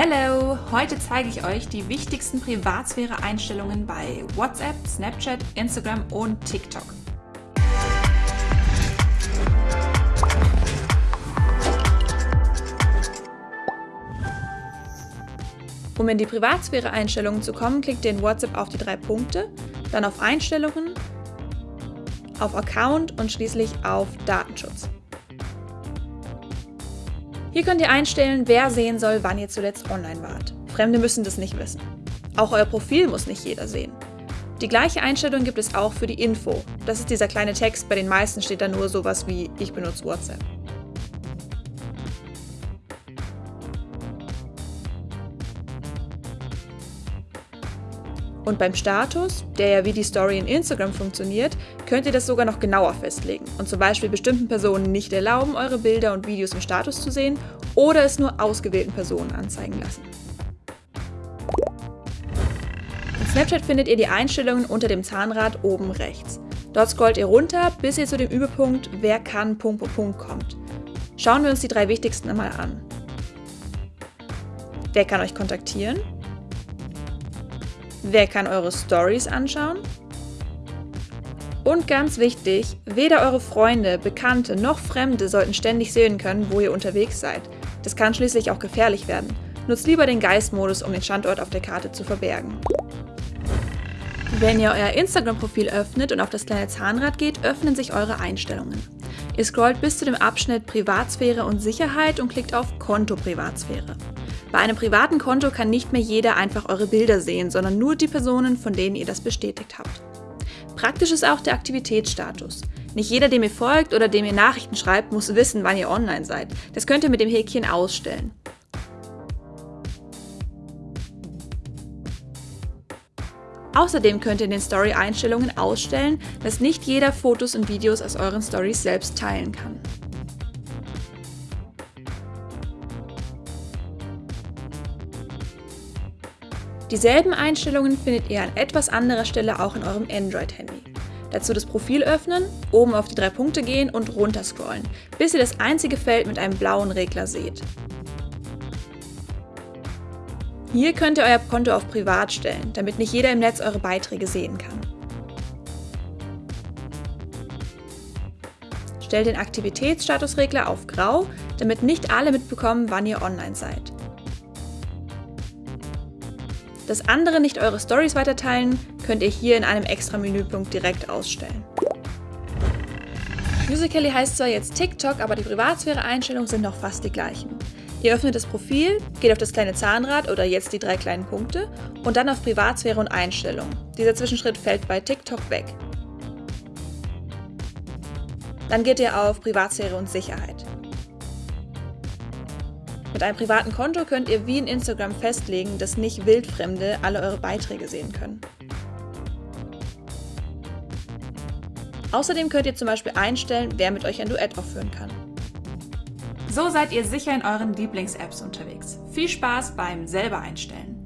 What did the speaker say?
Hallo! Heute zeige ich euch die wichtigsten Privatsphäre-Einstellungen bei WhatsApp, Snapchat, Instagram und TikTok. Um in die Privatsphäre-Einstellungen zu kommen, klickt ihr in WhatsApp auf die drei Punkte, dann auf Einstellungen, auf Account und schließlich auf Datenschutz. Hier könnt ihr einstellen, wer sehen soll, wann ihr zuletzt online wart. Fremde müssen das nicht wissen. Auch euer Profil muss nicht jeder sehen. Die gleiche Einstellung gibt es auch für die Info. Das ist dieser kleine Text, bei den meisten steht da nur sowas wie ich benutze WhatsApp. Und beim Status, der ja wie die Story in Instagram funktioniert, könnt ihr das sogar noch genauer festlegen und zum Beispiel bestimmten Personen nicht erlauben, eure Bilder und Videos im Status zu sehen oder es nur ausgewählten Personen anzeigen lassen. In Snapchat findet ihr die Einstellungen unter dem Zahnrad oben rechts. Dort scrollt ihr runter, bis ihr zu dem Überpunkt Wer kann Punkt, Punkt, Punkt kommt. Schauen wir uns die drei wichtigsten einmal an. Wer kann euch kontaktieren? Wer kann eure Stories anschauen? Und ganz wichtig, weder eure Freunde, Bekannte noch Fremde sollten ständig sehen können, wo ihr unterwegs seid. Das kann schließlich auch gefährlich werden. Nutzt lieber den Geistmodus, um den Standort auf der Karte zu verbergen. Wenn ihr euer Instagram-Profil öffnet und auf das kleine Zahnrad geht, öffnen sich eure Einstellungen. Ihr scrollt bis zu dem Abschnitt Privatsphäre und Sicherheit und klickt auf Konto Privatsphäre. Bei einem privaten Konto kann nicht mehr jeder einfach eure Bilder sehen, sondern nur die Personen, von denen ihr das bestätigt habt. Praktisch ist auch der Aktivitätsstatus. Nicht jeder, dem ihr folgt oder dem ihr Nachrichten schreibt, muss wissen, wann ihr online seid. Das könnt ihr mit dem Häkchen ausstellen. Außerdem könnt ihr in den Story-Einstellungen ausstellen, dass nicht jeder Fotos und Videos aus euren Stories selbst teilen kann. Dieselben Einstellungen findet ihr an etwas anderer Stelle auch in eurem Android-Handy. Dazu das Profil öffnen, oben auf die drei Punkte gehen und runter scrollen, bis ihr das einzige Feld mit einem blauen Regler seht. Hier könnt ihr euer Konto auf Privat stellen, damit nicht jeder im Netz eure Beiträge sehen kann. Stellt den Aktivitätsstatusregler auf Grau, damit nicht alle mitbekommen, wann ihr online seid. Dass andere nicht eure Stories weiterteilen, könnt ihr hier in einem extra Menüpunkt direkt ausstellen. Musical.ly heißt zwar jetzt TikTok, aber die Privatsphäre-Einstellungen sind noch fast die gleichen. Ihr öffnet das Profil, geht auf das kleine Zahnrad oder jetzt die drei kleinen Punkte und dann auf Privatsphäre und Einstellungen. Dieser Zwischenschritt fällt bei TikTok weg. Dann geht ihr auf Privatsphäre und Sicherheit. Mit einem privaten Konto könnt ihr wie in Instagram festlegen, dass nicht Wildfremde alle eure Beiträge sehen können. Außerdem könnt ihr zum Beispiel einstellen, wer mit euch ein Duett aufführen kann. So seid ihr sicher in euren Lieblings-Apps unterwegs. Viel Spaß beim selber einstellen.